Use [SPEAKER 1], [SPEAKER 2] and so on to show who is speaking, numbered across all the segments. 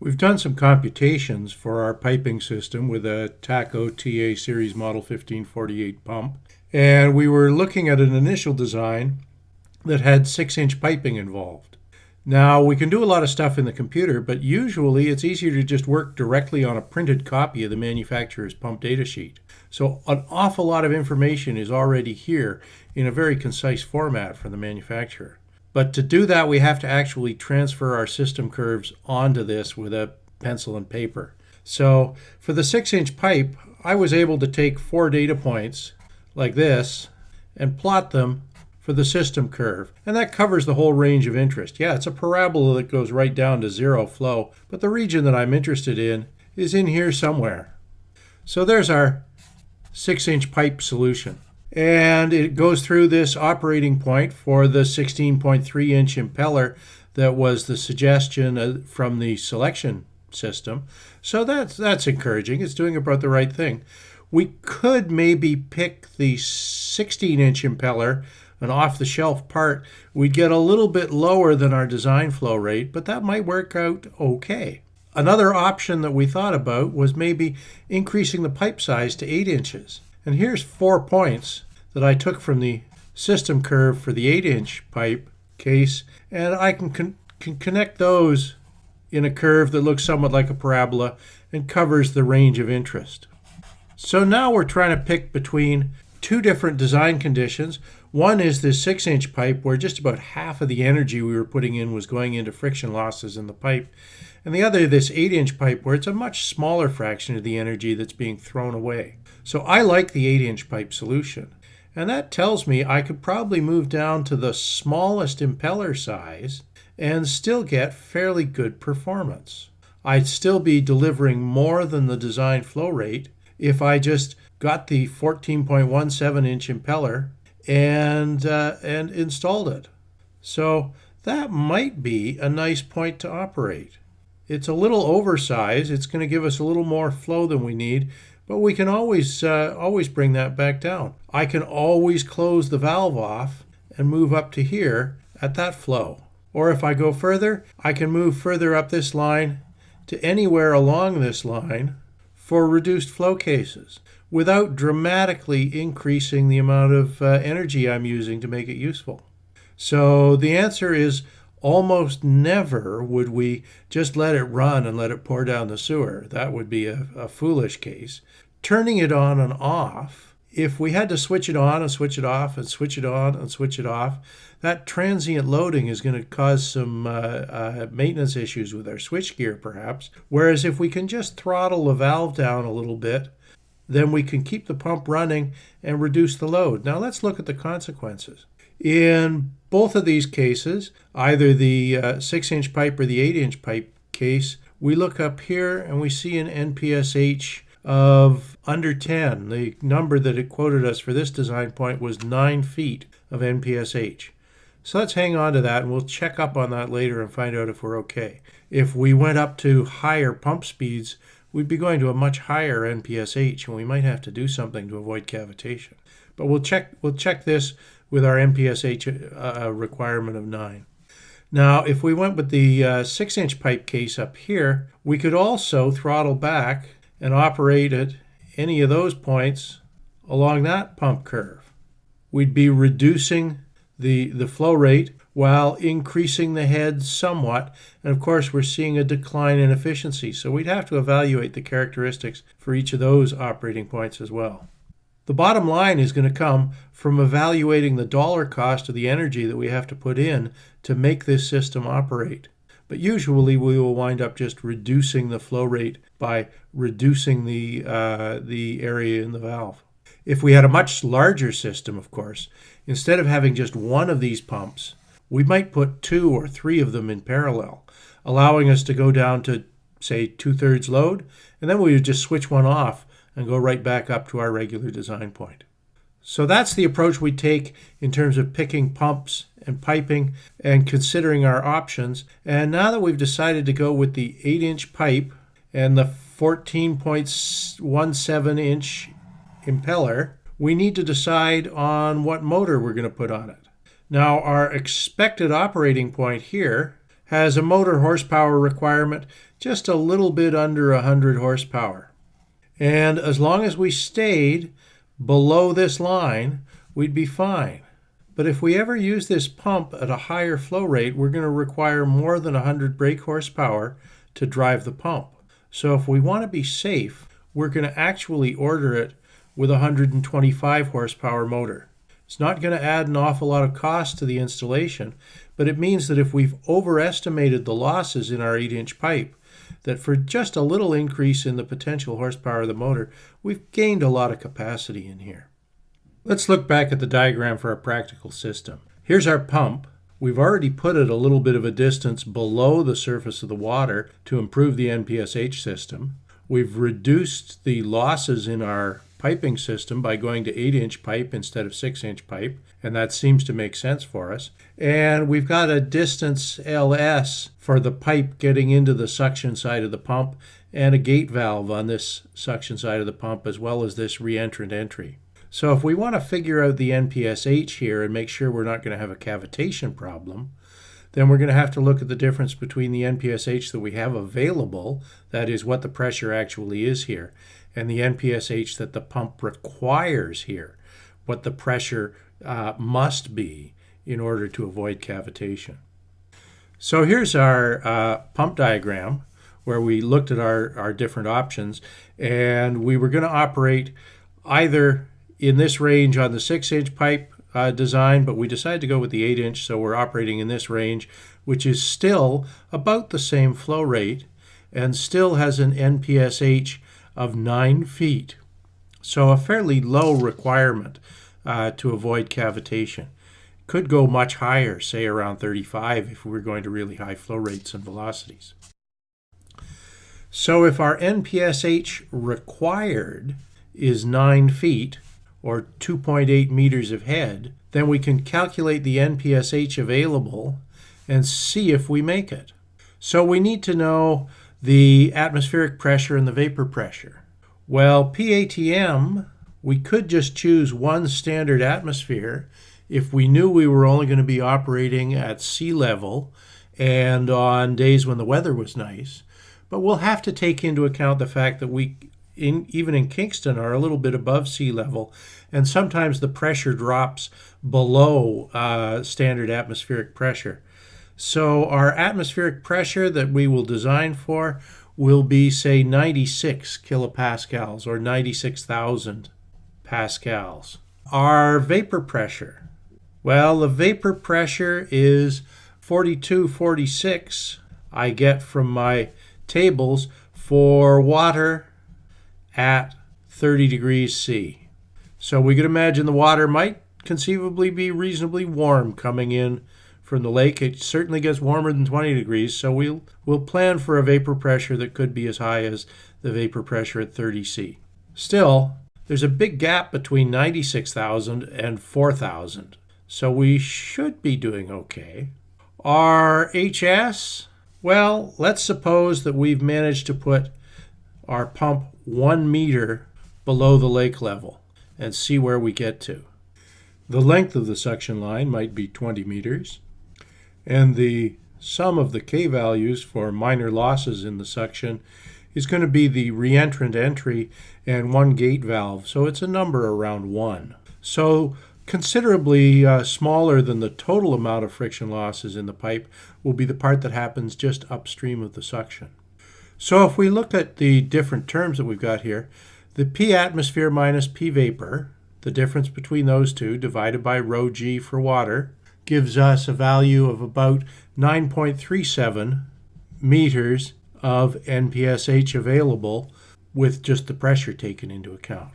[SPEAKER 1] We've done some computations for our piping system with a TACO TA Series Model 1548 pump, and we were looking at an initial design that had 6-inch piping involved. Now, we can do a lot of stuff in the computer, but usually it's easier to just work directly on a printed copy of the manufacturer's pump datasheet. So an awful lot of information is already here in a very concise format from the manufacturer. But to do that, we have to actually transfer our system curves onto this with a pencil and paper. So for the six inch pipe, I was able to take four data points like this and plot them for the system curve. And that covers the whole range of interest. Yeah, it's a parabola that goes right down to zero flow, but the region that I'm interested in is in here somewhere. So there's our six inch pipe solution and it goes through this operating point for the 16.3 inch impeller that was the suggestion uh, from the selection system. So that's that's encouraging. It's doing about the right thing. We could maybe pick the 16 inch impeller, an off the shelf part. We'd get a little bit lower than our design flow rate, but that might work out okay. Another option that we thought about was maybe increasing the pipe size to 8 inches. And here's four points that I took from the system curve for the 8 inch pipe case, and I can, con can connect those in a curve that looks somewhat like a parabola and covers the range of interest. So now we're trying to pick between two different design conditions. One is this 6 inch pipe where just about half of the energy we were putting in was going into friction losses in the pipe. And the other, this 8 inch pipe where it's a much smaller fraction of the energy that's being thrown away. So I like the 8-inch pipe solution. And that tells me I could probably move down to the smallest impeller size and still get fairly good performance. I'd still be delivering more than the design flow rate if I just got the 14.17 inch impeller and uh, and installed it. So that might be a nice point to operate. It's a little oversized. It's going to give us a little more flow than we need, but we can always, uh, always bring that back down. I can always close the valve off and move up to here at that flow. Or if I go further, I can move further up this line to anywhere along this line for reduced flow cases without dramatically increasing the amount of uh, energy I'm using to make it useful. So the answer is almost never would we just let it run and let it pour down the sewer. That would be a, a, foolish case. Turning it on and off, if we had to switch it on and switch it off and switch it on and switch it off, that transient loading is going to cause some uh, uh, maintenance issues with our switchgear, perhaps. Whereas if we can just throttle the valve down a little bit, then we can keep the pump running and reduce the load. Now let's look at the consequences. In both of these cases, either the uh, 6 inch pipe or the 8 inch pipe case, we look up here and we see an NPSH of under 10. The number that it quoted us for this design point was 9 feet of NPSH. So let's hang on to that and we'll check up on that later and find out if we're okay. If we went up to higher pump speeds, we'd be going to a much higher NPSH and we might have to do something to avoid cavitation. But we'll check we'll check this with our NPSH uh, uh, requirement of 9. Now, if we went with the 6-inch uh, pipe case up here, we could also throttle back and operate at any of those points along that pump curve. We'd be reducing the, the flow rate while increasing the head somewhat. And of course, we're seeing a decline in efficiency. So we'd have to evaluate the characteristics for each of those operating points as well. The bottom line is going to come from evaluating the dollar cost of the energy that we have to put in to make this system operate. But usually we will wind up just reducing the flow rate by reducing the, uh, the area in the valve. If we had a much larger system, of course, instead of having just one of these pumps, we might put two or three of them in parallel, allowing us to go down to, say, two-thirds load, and then we would just switch one off and go right back up to our regular design point. So that's the approach we take in terms of picking pumps and piping and considering our options. And now that we've decided to go with the 8 inch pipe and the 14.17 inch impeller, we need to decide on what motor we're going to put on it. Now our expected operating point here has a motor horsepower requirement just a little bit under 100 horsepower. And as long as we stayed below this line, we'd be fine. But if we ever use this pump at a higher flow rate, we're going to require more than 100 brake horsepower to drive the pump. So if we want to be safe, we're going to actually order it with a 125 horsepower motor. It's not going to add an awful lot of cost to the installation, but it means that if we've overestimated the losses in our 8-inch pipe, that for just a little increase in the potential horsepower of the motor, we've gained a lot of capacity in here. Let's look back at the diagram for our practical system. Here's our pump. We've already put it a little bit of a distance below the surface of the water to improve the NPSH system. We've reduced the losses in our piping system by going to 8-inch pipe instead of 6-inch pipe, and that seems to make sense for us. And we've got a distance LS for the pipe getting into the suction side of the pump and a gate valve on this suction side of the pump as well as this reentrant entry. So if we want to figure out the NPSH here and make sure we're not going to have a cavitation problem, then we're going to have to look at the difference between the NPSH that we have available, that is what the pressure actually is here, and the NPSH that the pump requires here, what the pressure uh, must be in order to avoid cavitation. So here's our uh, pump diagram where we looked at our, our different options and we were going to operate either in this range on the 6-inch pipe uh, design, but we decided to go with the 8-inch, so we're operating in this range, which is still about the same flow rate and still has an NPSH of 9 feet. So a fairly low requirement uh, to avoid cavitation. Could go much higher, say around 35 if we're going to really high flow rates and velocities. So if our NPSH required is 9 feet, or 2.8 meters of head, then we can calculate the NPSH available and see if we make it. So we need to know the atmospheric pressure and the vapor pressure. Well, PATM, we could just choose one standard atmosphere if we knew we were only going to be operating at sea level and on days when the weather was nice. But we'll have to take into account the fact that we, in, even in Kingston, are a little bit above sea level, and sometimes the pressure drops below uh, standard atmospheric pressure. So our atmospheric pressure that we will design for will be, say, 96 kilopascals or 96,000 pascals. Our vapor pressure, well, the vapor pressure is 4246 I get from my tables for water at 30 degrees C. So we could imagine the water might conceivably be reasonably warm coming in from the lake. It certainly gets warmer than 20 degrees, so we'll, we'll plan for a vapor pressure that could be as high as the vapor pressure at 30 C. Still, there's a big gap between 96,000 and 4,000, so we should be doing okay. Our HS, well, let's suppose that we've managed to put our pump one meter below the lake level and see where we get to. The length of the suction line might be 20 meters and the sum of the K values for minor losses in the suction is going to be the reentrant entry and one gate valve. So it's a number around 1. So considerably uh, smaller than the total amount of friction losses in the pipe will be the part that happens just upstream of the suction. So if we look at the different terms that we've got here, the P atmosphere minus P vapor, the difference between those two divided by rho g for water, gives us a value of about 9.37 meters of NPSH available with just the pressure taken into account.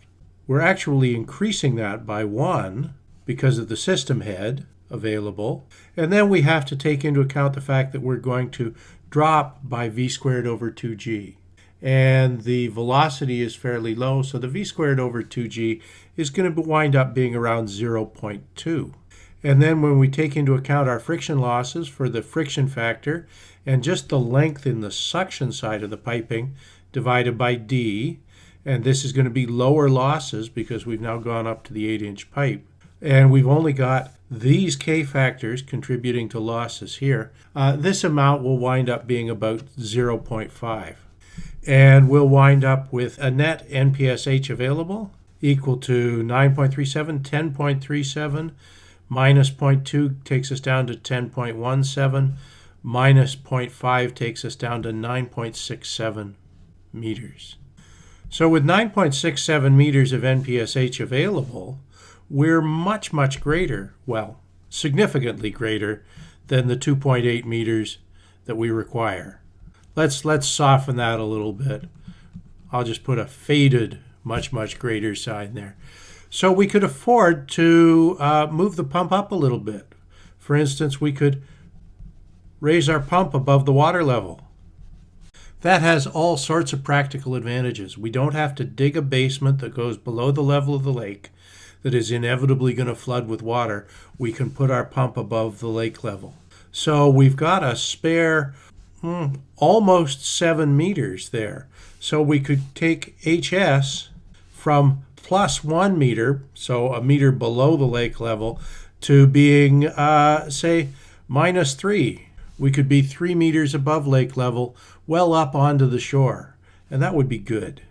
[SPEAKER 1] We're actually increasing that by one because of the system head available. And then we have to take into account the fact that we're going to drop by v squared over 2g. And the velocity is fairly low, so the v squared over 2g is going to wind up being around 0.2. And then when we take into account our friction losses for the friction factor and just the length in the suction side of the piping divided by D, and this is going to be lower losses because we've now gone up to the 8-inch pipe, and we've only got these K factors contributing to losses here, uh, this amount will wind up being about 0.5. And we'll wind up with a net NPSH available equal to 9.37, 10.37, minus 0.2 takes us down to 10.17, minus 0.5 takes us down to 9.67 meters. So with 9.67 meters of NPSH available, we're much, much greater, well, significantly greater than the 2.8 meters that we require. Let's, let's soften that a little bit. I'll just put a faded, much, much greater sign there. So we could afford to uh, move the pump up a little bit. For instance, we could raise our pump above the water level. That has all sorts of practical advantages. We don't have to dig a basement that goes below the level of the lake that is inevitably going to flood with water. We can put our pump above the lake level. So we've got a spare hmm, almost seven meters there. So we could take HS from plus one meter, so a meter below the lake level, to being, uh, say, minus three. We could be three meters above lake level, well up onto the shore. And that would be good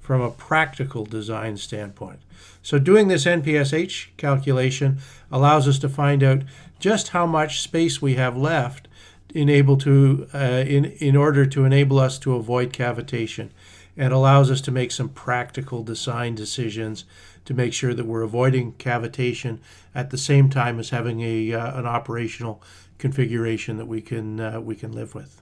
[SPEAKER 1] from a practical design standpoint. So doing this NPSH calculation allows us to find out just how much space we have left in, able to, uh, in, in order to enable us to avoid cavitation and allows us to make some practical design decisions to make sure that we're avoiding cavitation at the same time as having a, uh, an operational configuration that we can, uh, we can live with.